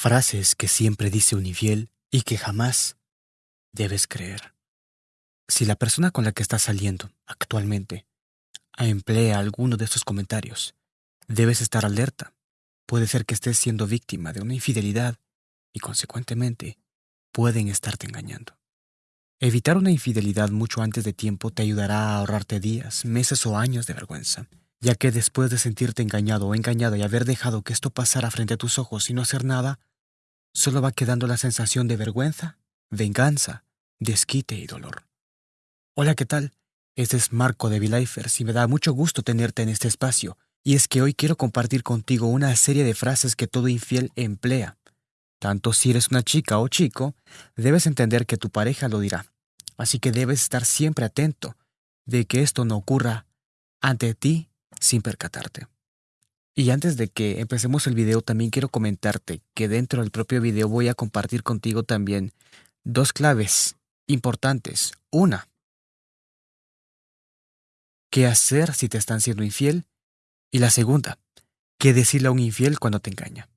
Frases que siempre dice un infiel y que jamás debes creer. Si la persona con la que estás saliendo actualmente emplea alguno de estos comentarios, debes estar alerta. Puede ser que estés siendo víctima de una infidelidad y consecuentemente pueden estarte engañando. Evitar una infidelidad mucho antes de tiempo te ayudará a ahorrarte días, meses o años de vergüenza, ya que después de sentirte engañado o engañada y haber dejado que esto pasara frente a tus ojos y no hacer nada, solo va quedando la sensación de vergüenza, venganza, desquite y dolor. Hola, ¿qué tal? Este es Marco de Vilifers y me da mucho gusto tenerte en este espacio. Y es que hoy quiero compartir contigo una serie de frases que todo infiel emplea. Tanto si eres una chica o chico, debes entender que tu pareja lo dirá. Así que debes estar siempre atento de que esto no ocurra ante ti sin percatarte. Y antes de que empecemos el video, también quiero comentarte que dentro del propio video voy a compartir contigo también dos claves importantes. Una, qué hacer si te están siendo infiel. Y la segunda, qué decirle a un infiel cuando te engaña.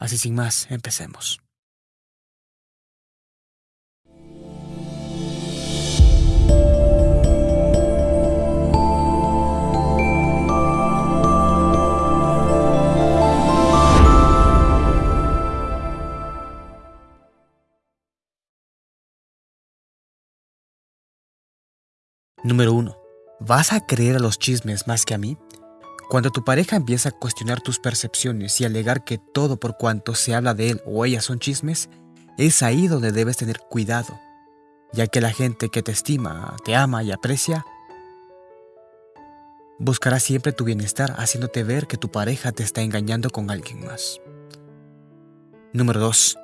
Así sin más, empecemos. Número 1. ¿Vas a creer a los chismes más que a mí? Cuando tu pareja empieza a cuestionar tus percepciones y alegar que todo por cuanto se habla de él o ella son chismes, es ahí donde debes tener cuidado, ya que la gente que te estima, te ama y aprecia, buscará siempre tu bienestar haciéndote ver que tu pareja te está engañando con alguien más. Número 2.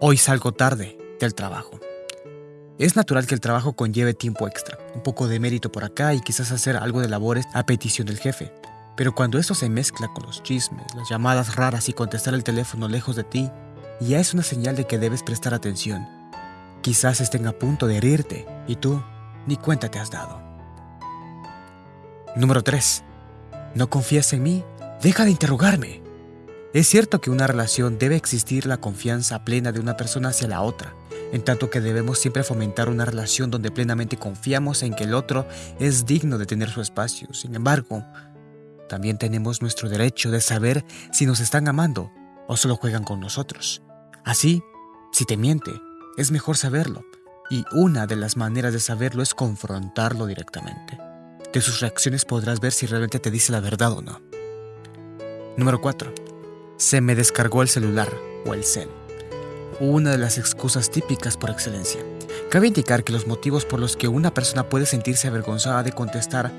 Hoy salgo tarde del trabajo. Es natural que el trabajo conlleve tiempo extra, un poco de mérito por acá y quizás hacer algo de labores a petición del jefe. Pero cuando esto se mezcla con los chismes, las llamadas raras y contestar el teléfono lejos de ti, ya es una señal de que debes prestar atención. Quizás estén a punto de herirte y tú ni cuenta te has dado. Número 3. ¿No confías en mí? Deja de interrogarme. Es cierto que una relación debe existir la confianza plena de una persona hacia la otra, en tanto que debemos siempre fomentar una relación donde plenamente confiamos en que el otro es digno de tener su espacio. Sin embargo, también tenemos nuestro derecho de saber si nos están amando o solo juegan con nosotros. Así, si te miente, es mejor saberlo, y una de las maneras de saberlo es confrontarlo directamente. De sus reacciones podrás ver si realmente te dice la verdad o no. Número 4. Se me descargó el celular o el cel una de las excusas típicas por excelencia. Cabe indicar que los motivos por los que una persona puede sentirse avergonzada de contestar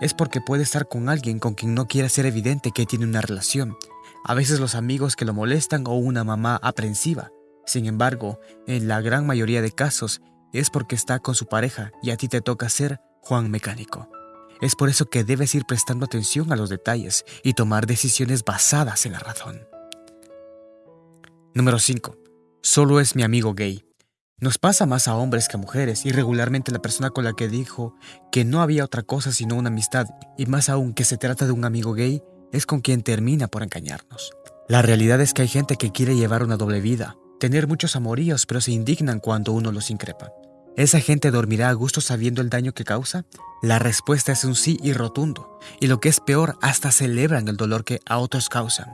es porque puede estar con alguien con quien no quiere ser evidente que tiene una relación. A veces los amigos que lo molestan o una mamá aprensiva. Sin embargo, en la gran mayoría de casos es porque está con su pareja y a ti te toca ser Juan Mecánico. Es por eso que debes ir prestando atención a los detalles y tomar decisiones basadas en la razón. Número 5 solo es mi amigo gay. Nos pasa más a hombres que a mujeres y regularmente la persona con la que dijo que no había otra cosa sino una amistad y más aún que se trata de un amigo gay es con quien termina por engañarnos. La realidad es que hay gente que quiere llevar una doble vida, tener muchos amoríos pero se indignan cuando uno los increpa. ¿Esa gente dormirá a gusto sabiendo el daño que causa? La respuesta es un sí y rotundo, y lo que es peor, hasta celebran el dolor que a otros causan.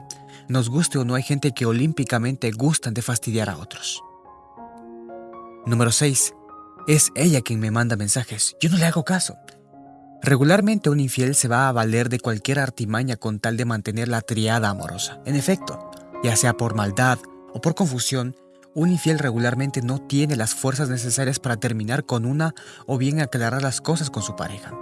Nos guste o no hay gente que olímpicamente gustan de fastidiar a otros. Número 6. Es ella quien me manda mensajes. Yo no le hago caso. Regularmente un infiel se va a valer de cualquier artimaña con tal de mantener la triada amorosa. En efecto, ya sea por maldad o por confusión, un infiel regularmente no tiene las fuerzas necesarias para terminar con una o bien aclarar las cosas con su pareja.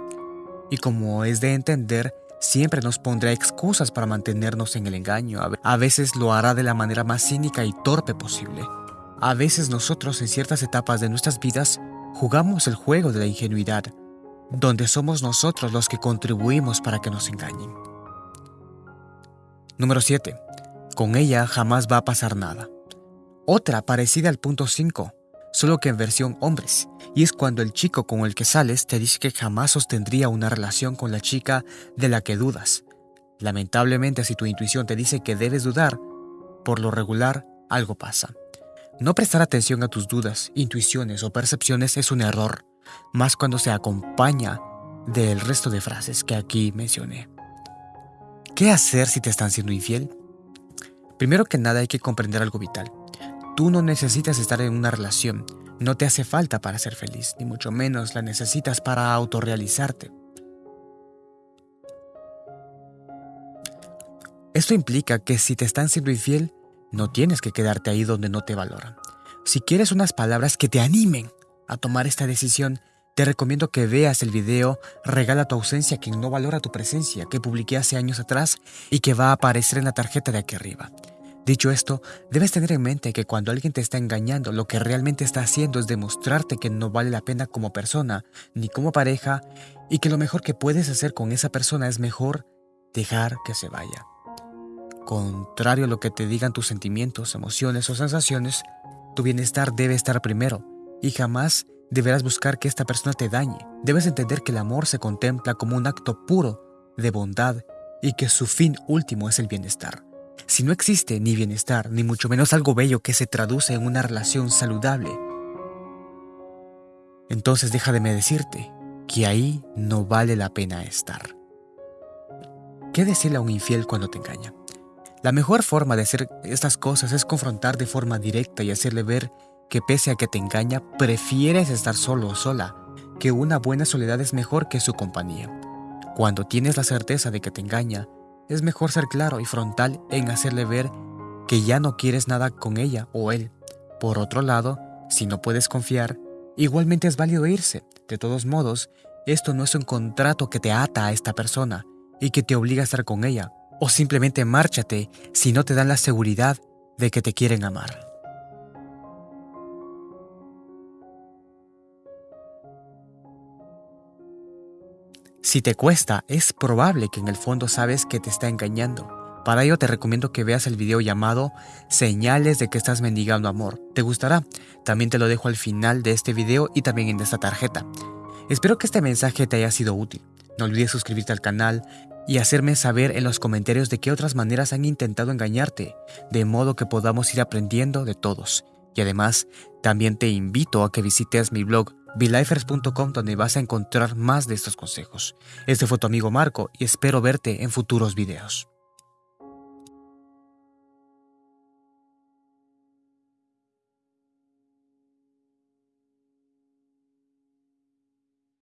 Y como es de entender, Siempre nos pondrá excusas para mantenernos en el engaño. A veces lo hará de la manera más cínica y torpe posible. A veces nosotros en ciertas etapas de nuestras vidas jugamos el juego de la ingenuidad, donde somos nosotros los que contribuimos para que nos engañen. Número 7. Con ella jamás va a pasar nada. Otra parecida al punto 5 solo que en versión hombres, y es cuando el chico con el que sales te dice que jamás sostendría una relación con la chica de la que dudas. Lamentablemente si tu intuición te dice que debes dudar, por lo regular algo pasa. No prestar atención a tus dudas, intuiciones o percepciones es un error, más cuando se acompaña del resto de frases que aquí mencioné. ¿Qué hacer si te están siendo infiel? Primero que nada hay que comprender algo vital. Tú no necesitas estar en una relación, no te hace falta para ser feliz, ni mucho menos la necesitas para autorrealizarte. Esto implica que si te están siendo infiel, no tienes que quedarte ahí donde no te valoran. Si quieres unas palabras que te animen a tomar esta decisión, te recomiendo que veas el video Regala tu ausencia quien no valora tu presencia que publiqué hace años atrás y que va a aparecer en la tarjeta de aquí arriba. Dicho esto, debes tener en mente que cuando alguien te está engañando, lo que realmente está haciendo es demostrarte que no vale la pena como persona ni como pareja y que lo mejor que puedes hacer con esa persona es mejor dejar que se vaya. Contrario a lo que te digan tus sentimientos, emociones o sensaciones, tu bienestar debe estar primero y jamás deberás buscar que esta persona te dañe. Debes entender que el amor se contempla como un acto puro de bondad y que su fin último es el bienestar. Si no existe ni bienestar, ni mucho menos algo bello que se traduce en una relación saludable, entonces déjame decirte que ahí no vale la pena estar. ¿Qué decirle a un infiel cuando te engaña? La mejor forma de hacer estas cosas es confrontar de forma directa y hacerle ver que pese a que te engaña, prefieres estar solo o sola, que una buena soledad es mejor que su compañía. Cuando tienes la certeza de que te engaña, es mejor ser claro y frontal en hacerle ver que ya no quieres nada con ella o él. Por otro lado, si no puedes confiar, igualmente es válido irse. De todos modos, esto no es un contrato que te ata a esta persona y que te obliga a estar con ella, o simplemente márchate si no te dan la seguridad de que te quieren amar. Si te cuesta, es probable que en el fondo sabes que te está engañando. Para ello te recomiendo que veas el video llamado Señales de que estás mendigando amor. ¿Te gustará? También te lo dejo al final de este video y también en esta tarjeta. Espero que este mensaje te haya sido útil. No olvides suscribirte al canal y hacerme saber en los comentarios de qué otras maneras han intentado engañarte, de modo que podamos ir aprendiendo de todos. Y además, también te invito a que visites mi blog belifers.com donde vas a encontrar más de estos consejos. Este fue tu amigo Marco y espero verte en futuros videos.